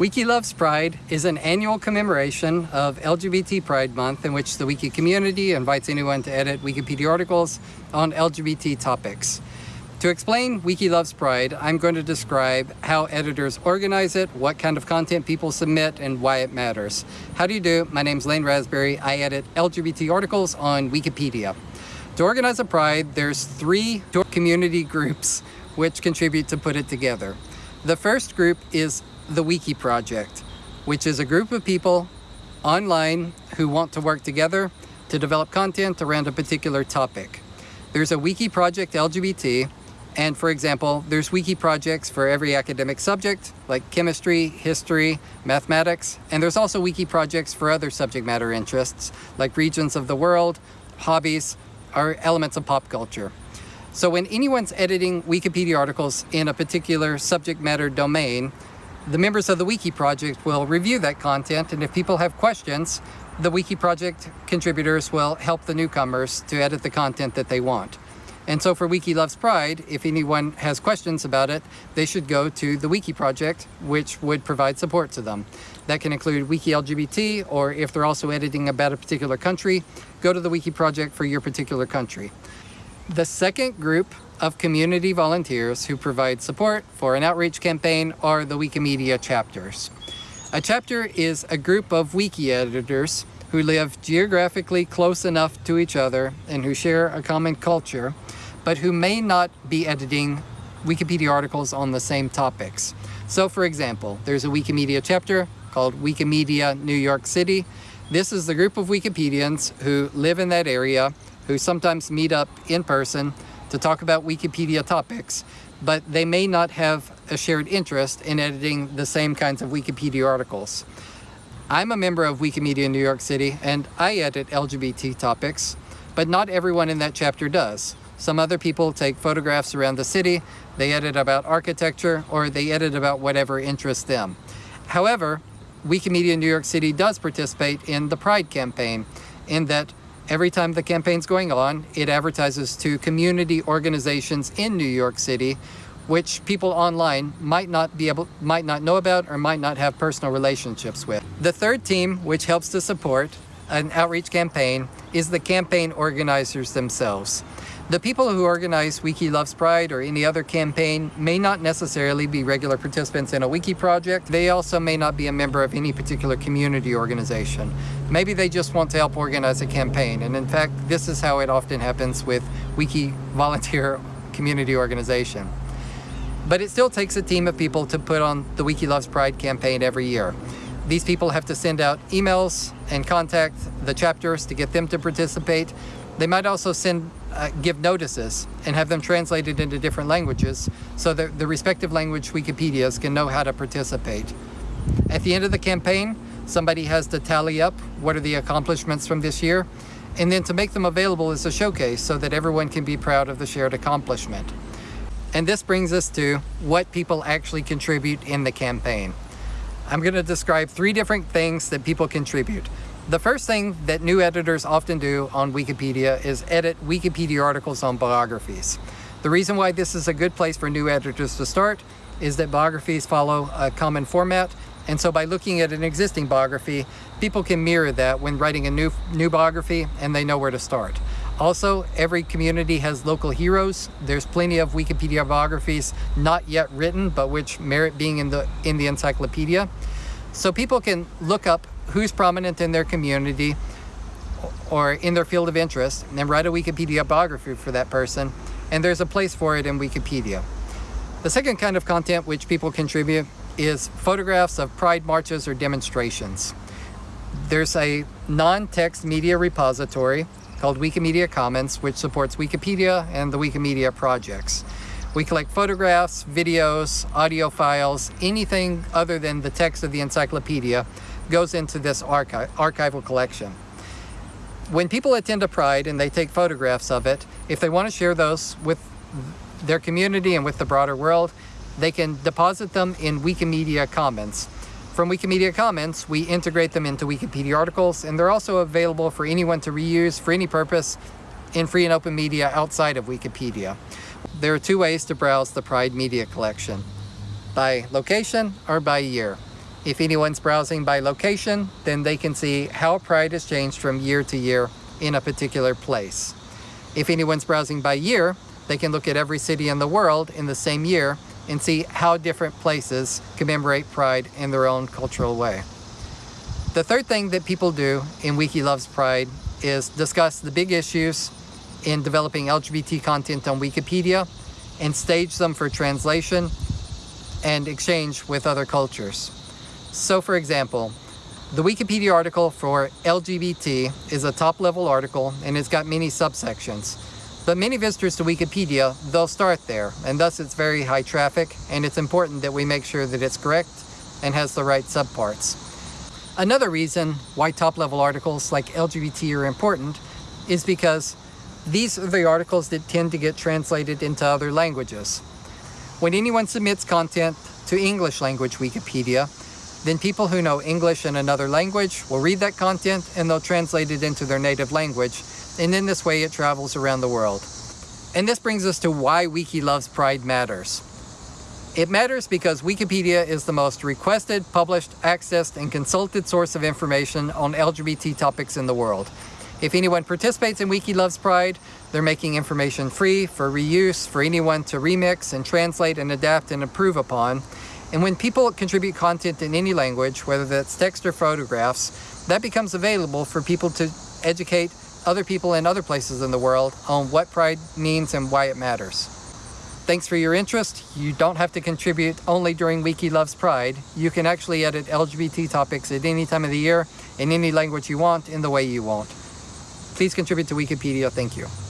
Wiki Loves Pride is an annual commemoration of LGBT Pride Month in which the Wiki community invites anyone to edit Wikipedia articles on LGBT topics. To explain Wiki Loves Pride, I'm going to describe how editors organize it, what kind of content people submit, and why it matters. How do you do? My name's Lane Rasberry. I edit LGBT articles on Wikipedia. To organize a Pride, there's three community groups which contribute to put it together. The first group is the Wiki Project, which is a group of people online who want to work together to develop content around a particular topic. There's a Wiki Project LGBT, and for example, there's wiki projects for every academic subject, like chemistry, history, mathematics, and there's also wiki projects for other subject matter interests, like regions of the world, hobbies, or elements of pop culture. So when anyone's editing Wikipedia articles in a particular subject matter domain, the members of the Wiki Project will review that content, and if people have questions, the Wiki Project contributors will help the newcomers to edit the content that they want. And so for Wiki Loves Pride, if anyone has questions about it, they should go to the Wiki Project, which would provide support to them. That can include Wiki LGBT, or if they're also editing about a particular country, go to the Wiki Project for your particular country. The second group of community volunteers who provide support for an outreach campaign are the Wikimedia chapters. A chapter is a group of wiki editors who live geographically close enough to each other and who share a common culture, but who may not be editing Wikipedia articles on the same topics. So for example, there's a Wikimedia chapter called Wikimedia New York City. This is the group of Wikipedians who live in that area, who sometimes meet up in person to talk about Wikipedia topics, but they may not have a shared interest in editing the same kinds of Wikipedia articles. I'm a member of Wikimedia New York City and I edit LGBT topics, but not everyone in that chapter does. Some other people take photographs around the city, they edit about architecture, or they edit about whatever interests them. However, Wikimedia New York City does participate in the Pride campaign in that Every time the campaign's going on, it advertises to community organizations in New York City, which people online might not be able, might not know about or might not have personal relationships with. The third team, which helps to support an outreach campaign, is the campaign organizers themselves. The people who organize Wiki Loves Pride or any other campaign may not necessarily be regular participants in a wiki project. They also may not be a member of any particular community organization. Maybe they just want to help organize a campaign. And in fact, this is how it often happens with wiki volunteer community organization. But it still takes a team of people to put on the Wiki Loves Pride campaign every year. These people have to send out emails and contact the chapters to get them to participate. They might also send uh, give notices and have them translated into different languages so that the respective language Wikipedias can know how to participate. At the end of the campaign, somebody has to tally up what are the accomplishments from this year and then to make them available as a showcase so that everyone can be proud of the shared accomplishment. And this brings us to what people actually contribute in the campaign. I'm going to describe three different things that people contribute. The first thing that new editors often do on Wikipedia is edit Wikipedia articles on biographies. The reason why this is a good place for new editors to start is that biographies follow a common format and so by looking at an existing biography, people can mirror that when writing a new, new biography and they know where to start. Also, every community has local heroes. There's plenty of Wikipedia biographies not yet written, but which merit being in the, in the encyclopedia. So people can look up who's prominent in their community or in their field of interest and write a Wikipedia biography for that person. And there's a place for it in Wikipedia. The second kind of content which people contribute is photographs of pride marches or demonstrations. There's a non-text media repository called Wikimedia Commons, which supports Wikipedia and the Wikimedia projects. We collect photographs, videos, audio files, anything other than the text of the encyclopedia goes into this archi archival collection. When people attend a Pride and they take photographs of it, if they want to share those with their community and with the broader world, they can deposit them in Wikimedia Commons. From Wikimedia Commons, we integrate them into Wikipedia articles, and they're also available for anyone to reuse for any purpose in free and open media outside of Wikipedia. There are two ways to browse the Pride Media Collection, by location or by year. If anyone's browsing by location, then they can see how Pride has changed from year to year in a particular place. If anyone's browsing by year, they can look at every city in the world in the same year and see how different places commemorate Pride in their own cultural way. The third thing that people do in Wiki Loves Pride is discuss the big issues in developing LGBT content on Wikipedia and stage them for translation and exchange with other cultures. So for example, the Wikipedia article for LGBT is a top level article and it's got many subsections. But many visitors to Wikipedia, they'll start there and thus it's very high traffic and it's important that we make sure that it's correct and has the right subparts. Another reason why top level articles like LGBT are important is because these are the articles that tend to get translated into other languages. When anyone submits content to English language Wikipedia, then people who know English in another language will read that content and they'll translate it into their native language. And in this way, it travels around the world. And this brings us to why Wiki Loves Pride matters. It matters because Wikipedia is the most requested, published, accessed, and consulted source of information on LGBT topics in the world. If anyone participates in Wiki Loves Pride, they're making information free for reuse for anyone to remix and translate and adapt and improve upon. And when people contribute content in any language, whether that's text or photographs, that becomes available for people to educate other people in other places in the world on what pride means and why it matters. Thanks for your interest. You don't have to contribute only during Wiki Loves Pride. You can actually edit LGBT topics at any time of the year, in any language you want, in the way you want. Please contribute to Wikipedia. Thank you.